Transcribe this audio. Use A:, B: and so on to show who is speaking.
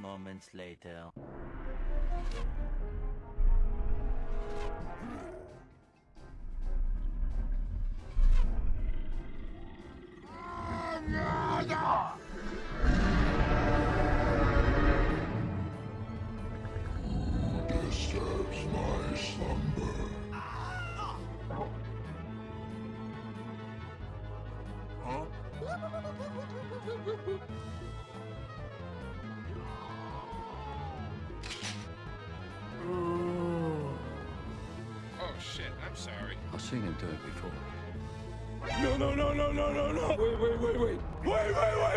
A: moments later.
B: disturbs my slumber. Huh?
C: Shit, I'm sorry.
D: I've seen him do it before.
E: No, no, no, no, no, no, no. Wait, wait, wait, wait. Wait, wait, wait, wait, wait.